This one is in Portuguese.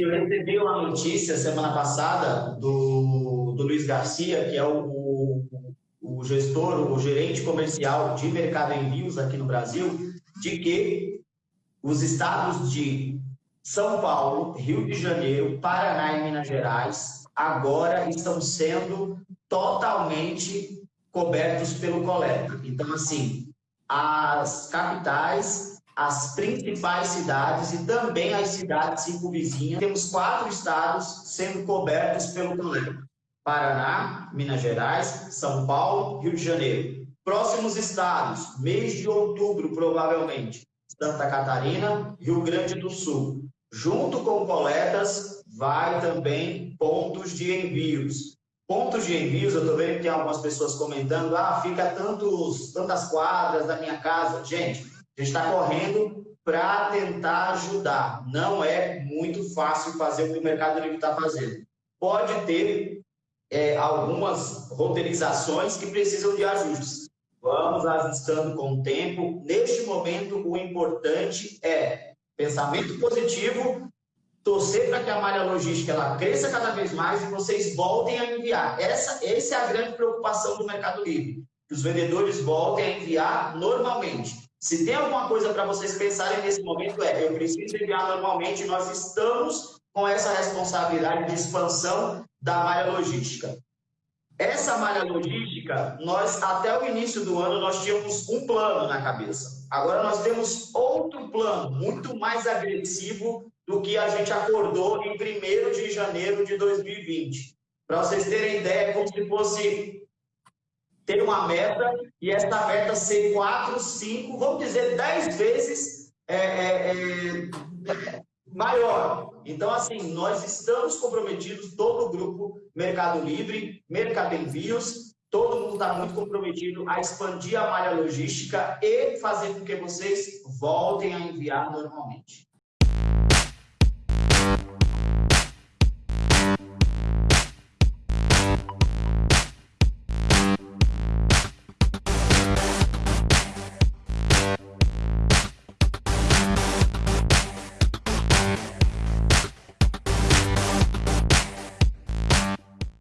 Eu recebi uma notícia semana passada do, do Luiz Garcia, que é o, o, o gestor, o gerente comercial de mercado envios aqui no Brasil, de que os estados de São Paulo, Rio de Janeiro, Paraná e Minas Gerais agora estão sendo totalmente cobertos pelo coleta. Então, assim, as capitais as principais cidades e também as cidades circunvizinhas. Temos quatro estados sendo cobertos pelo problema. Paraná, Minas Gerais, São Paulo, Rio de Janeiro. Próximos estados, mês de outubro, provavelmente, Santa Catarina, Rio Grande do Sul. Junto com coletas, vai também pontos de envios. Pontos de envios, eu estou vendo que tem algumas pessoas comentando, ah, fica tantos, tantas quadras da minha casa. Gente, a gente está correndo para tentar ajudar. Não é muito fácil fazer o que o Mercado Livre está fazendo. Pode ter é, algumas roteirizações que precisam de ajustes. Vamos ajustando com o tempo. Neste momento, o importante é pensamento positivo, torcer para que a malha logística ela cresça cada vez mais e vocês voltem a enviar. Essa, essa é a grande preocupação do Mercado Livre, que os vendedores voltem a enviar normalmente. Se tem alguma coisa para vocês pensarem nesse momento é, eu preciso enviar normalmente, nós estamos com essa responsabilidade de expansão da malha logística. Essa malha logística, nós até o início do ano nós tínhamos um plano na cabeça. Agora nós temos outro plano, muito mais agressivo do que a gente acordou em 1 de janeiro de 2020. Para vocês terem ideia, é como se fosse ter uma meta e essa meta ser quatro, cinco, vamos dizer, dez vezes é, é, é, maior. Então, assim, nós estamos comprometidos, todo o grupo Mercado Livre, Mercado Envios, todo mundo está muito comprometido a expandir a malha logística e fazer com que vocês voltem a enviar normalmente.